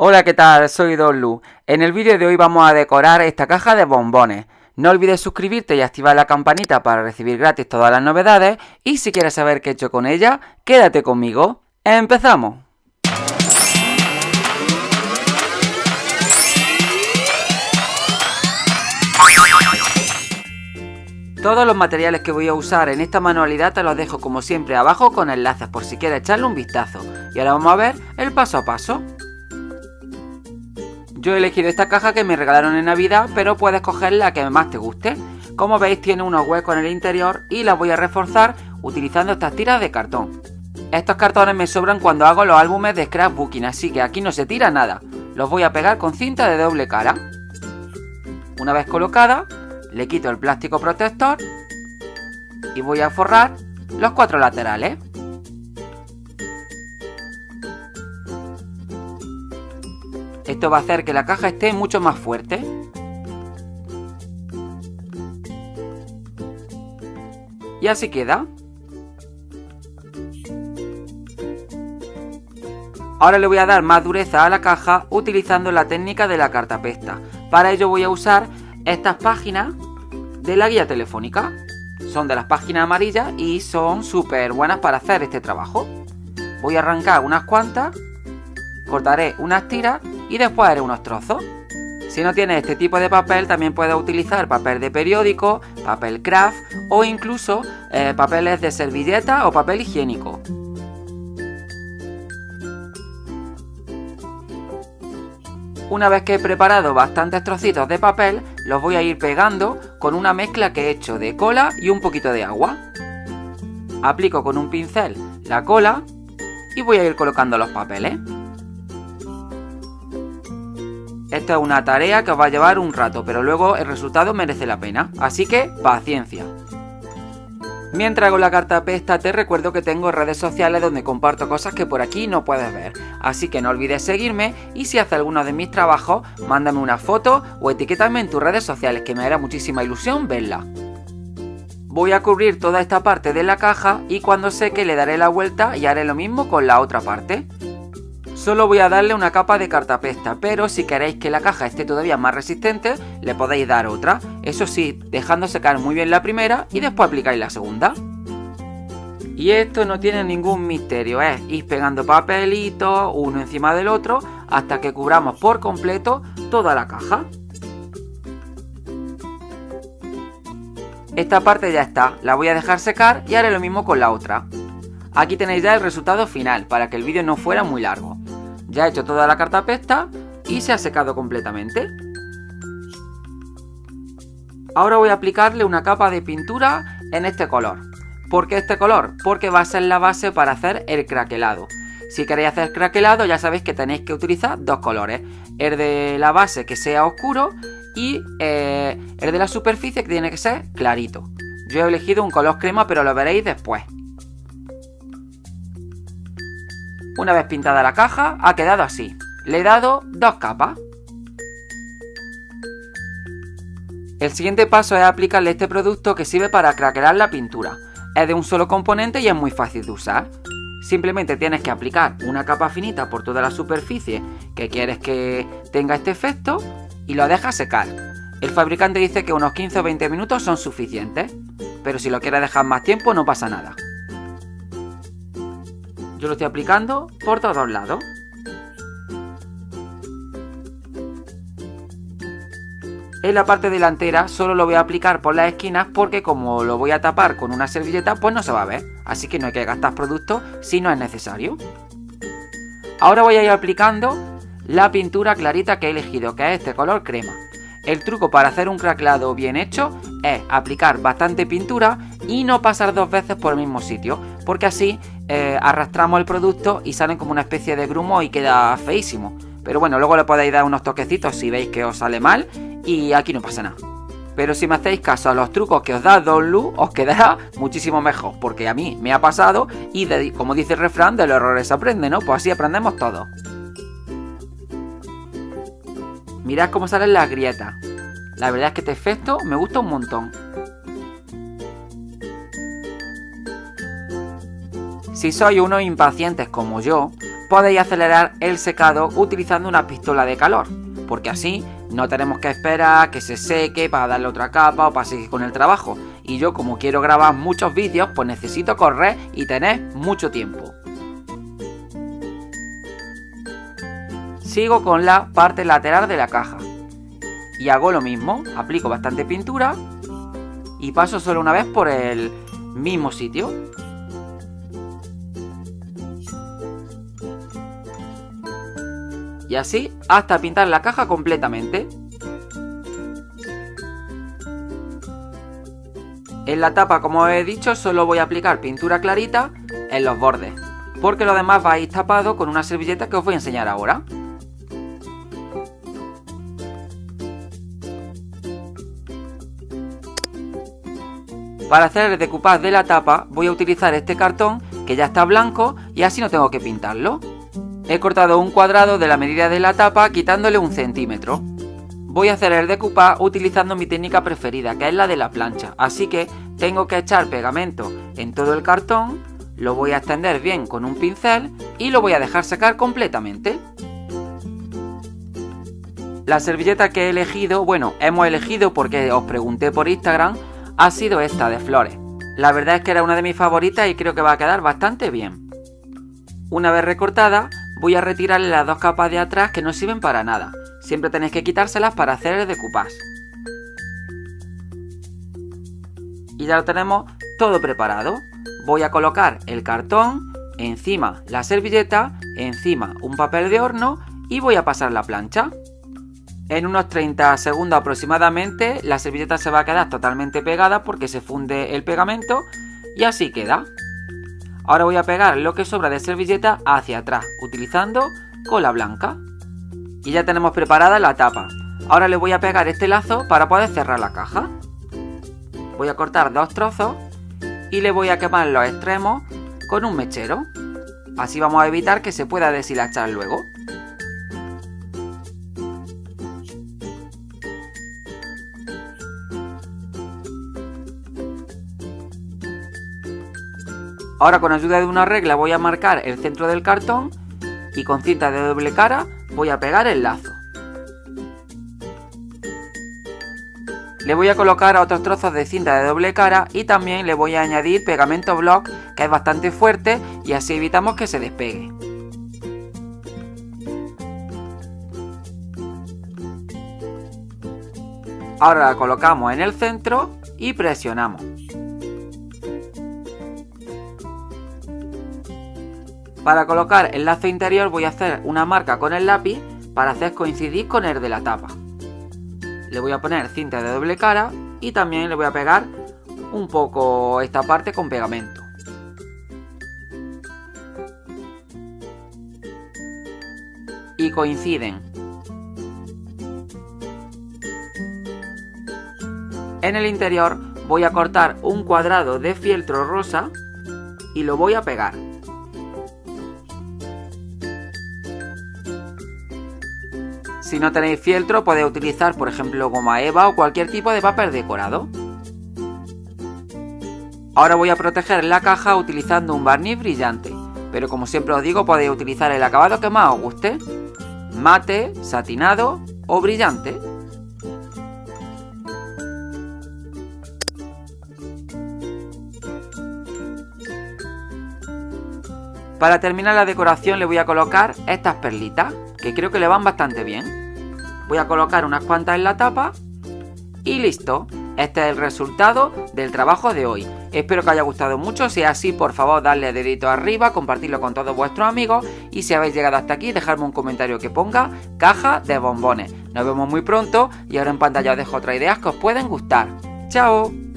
Hola, ¿qué tal? Soy Don Lu. En el vídeo de hoy vamos a decorar esta caja de bombones. No olvides suscribirte y activar la campanita para recibir gratis todas las novedades. Y si quieres saber qué he hecho con ella, quédate conmigo. ¡Empezamos! Todos los materiales que voy a usar en esta manualidad te los dejo como siempre abajo con enlaces por si quieres echarle un vistazo. Y ahora vamos a ver el paso a paso. Yo he elegido esta caja que me regalaron en Navidad, pero puedes coger la que más te guste. Como veis tiene unos huecos en el interior y la voy a reforzar utilizando estas tiras de cartón. Estos cartones me sobran cuando hago los álbumes de scrapbooking, así que aquí no se tira nada. Los voy a pegar con cinta de doble cara. Una vez colocada, le quito el plástico protector y voy a forrar los cuatro laterales. Esto va a hacer que la caja esté mucho más fuerte. Y así queda. Ahora le voy a dar más dureza a la caja utilizando la técnica de la cartapesta. Para ello voy a usar estas páginas de la guía telefónica. Son de las páginas amarillas y son súper buenas para hacer este trabajo. Voy a arrancar unas cuantas, cortaré unas tiras y después haré unos trozos. Si no tienes este tipo de papel, también puedes utilizar papel de periódico, papel craft o incluso eh, papeles de servilleta o papel higiénico. Una vez que he preparado bastantes trocitos de papel, los voy a ir pegando con una mezcla que he hecho de cola y un poquito de agua. Aplico con un pincel la cola y voy a ir colocando los papeles. Esta es una tarea que os va a llevar un rato, pero luego el resultado merece la pena, así que paciencia. Mientras hago la carta pesta te recuerdo que tengo redes sociales donde comparto cosas que por aquí no puedes ver, así que no olvides seguirme y si haces alguno de mis trabajos, mándame una foto o etiquétame en tus redes sociales que me hará muchísima ilusión verla. Voy a cubrir toda esta parte de la caja y cuando seque le daré la vuelta y haré lo mismo con la otra parte. Solo voy a darle una capa de cartapesta, pero si queréis que la caja esté todavía más resistente, le podéis dar otra. Eso sí, dejando secar muy bien la primera y después aplicáis la segunda. Y esto no tiene ningún misterio, es ir pegando papelitos uno encima del otro hasta que cubramos por completo toda la caja. Esta parte ya está, la voy a dejar secar y haré lo mismo con la otra. Aquí tenéis ya el resultado final, para que el vídeo no fuera muy largo. Ya he hecho toda la cartapesta y se ha secado completamente. Ahora voy a aplicarle una capa de pintura en este color. ¿Por qué este color? Porque va a ser la base para hacer el craquelado. Si queréis hacer craquelado ya sabéis que tenéis que utilizar dos colores. El de la base que sea oscuro y eh, el de la superficie que tiene que ser clarito. Yo he elegido un color crema pero lo veréis después. Una vez pintada la caja, ha quedado así. Le he dado dos capas. El siguiente paso es aplicarle este producto que sirve para craquelar la pintura. Es de un solo componente y es muy fácil de usar. Simplemente tienes que aplicar una capa finita por toda la superficie que quieres que tenga este efecto y lo dejas secar. El fabricante dice que unos 15 o 20 minutos son suficientes, pero si lo quieres dejar más tiempo no pasa nada. Yo lo estoy aplicando por todos lados. En la parte delantera solo lo voy a aplicar por las esquinas porque como lo voy a tapar con una servilleta pues no se va a ver. Así que no hay que gastar producto si no es necesario. Ahora voy a ir aplicando la pintura clarita que he elegido, que es este color crema. El truco para hacer un craquelado bien hecho es aplicar bastante pintura y no pasar dos veces por el mismo sitio, porque así eh, arrastramos el producto y salen como una especie de grumo y queda feísimo. Pero bueno, luego le podéis dar unos toquecitos si veis que os sale mal y aquí no pasa nada. Pero si me hacéis caso a los trucos que os da Don Lu, os quedará muchísimo mejor, porque a mí me ha pasado y como dice el refrán, de los errores aprende, ¿no? Pues así aprendemos todos. Mirad cómo salen las grietas. La verdad es que este efecto me gusta un montón. Si sois unos impacientes como yo, podéis acelerar el secado utilizando una pistola de calor, porque así no tenemos que esperar que se seque para darle otra capa o para seguir con el trabajo. Y yo como quiero grabar muchos vídeos, pues necesito correr y tener mucho tiempo. Sigo con la parte lateral de la caja. Y hago lo mismo, aplico bastante pintura y paso solo una vez por el mismo sitio. Y así hasta pintar la caja completamente. En la tapa, como he dicho, solo voy a aplicar pintura clarita en los bordes, porque lo demás va a ir tapado con una servilleta que os voy a enseñar ahora. Para hacer el decoupage de la tapa voy a utilizar este cartón que ya está blanco y así no tengo que pintarlo. He cortado un cuadrado de la medida de la tapa quitándole un centímetro. Voy a hacer el decoupage utilizando mi técnica preferida que es la de la plancha, así que tengo que echar pegamento en todo el cartón, lo voy a extender bien con un pincel y lo voy a dejar secar completamente. La servilleta que he elegido, bueno, hemos elegido porque os pregunté por Instagram ha sido esta de flores. La verdad es que era una de mis favoritas y creo que va a quedar bastante bien. Una vez recortada, voy a retirarle las dos capas de atrás que no sirven para nada. Siempre tenéis que quitárselas para hacer el decoupage. Y ya lo tenemos todo preparado. Voy a colocar el cartón, encima la servilleta, encima un papel de horno y voy a pasar la plancha. En unos 30 segundos aproximadamente la servilleta se va a quedar totalmente pegada porque se funde el pegamento y así queda. Ahora voy a pegar lo que sobra de servilleta hacia atrás utilizando cola blanca. Y ya tenemos preparada la tapa. Ahora le voy a pegar este lazo para poder cerrar la caja. Voy a cortar dos trozos y le voy a quemar los extremos con un mechero. Así vamos a evitar que se pueda deshilachar luego. Ahora con ayuda de una regla voy a marcar el centro del cartón y con cinta de doble cara voy a pegar el lazo. Le voy a colocar otros trozos de cinta de doble cara y también le voy a añadir pegamento block que es bastante fuerte y así evitamos que se despegue. Ahora la colocamos en el centro y presionamos. Para colocar el lazo interior voy a hacer una marca con el lápiz para hacer coincidir con el de la tapa. Le voy a poner cinta de doble cara y también le voy a pegar un poco esta parte con pegamento. Y coinciden. En el interior voy a cortar un cuadrado de fieltro rosa y lo voy a pegar. Si no tenéis fieltro podéis utilizar por ejemplo goma eva o cualquier tipo de papel decorado. Ahora voy a proteger la caja utilizando un barniz brillante, pero como siempre os digo podéis utilizar el acabado que más os guste, mate, satinado o brillante. Para terminar la decoración le voy a colocar estas perlitas, que creo que le van bastante bien. Voy a colocar unas cuantas en la tapa y listo. Este es el resultado del trabajo de hoy. Espero que os haya gustado mucho, si es así por favor darle dedito arriba, compartirlo con todos vuestros amigos y si habéis llegado hasta aquí dejadme un comentario que ponga caja de bombones. Nos vemos muy pronto y ahora en pantalla os dejo otras ideas que os pueden gustar. ¡Chao!